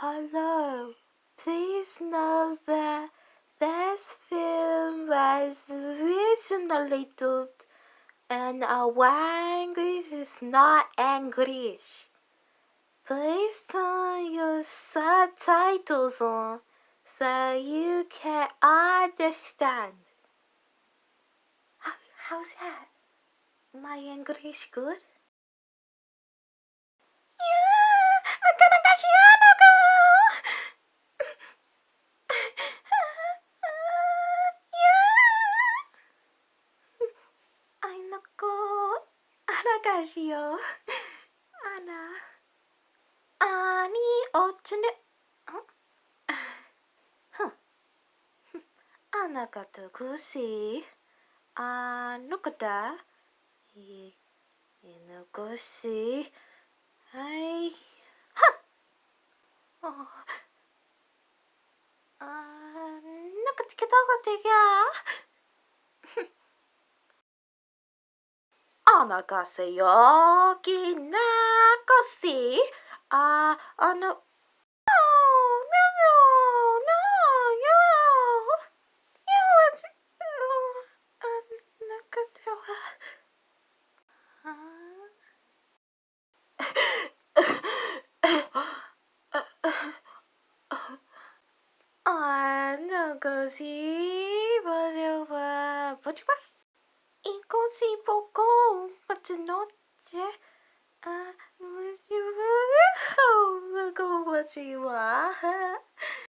Hello. Please know that this film was originally dubbed and our language is not English. Please turn your subtitles on so you can understand. How, how's that? My English good? かしよう。あ。なかとくし。あのかた。い、いのし。はい。はっ。あ、なんかつけた方がいいや。のが強気な腰ああの Ah, não consigo fazer uma... Pode parar. In così poco notte ah, come si vuole come si vuole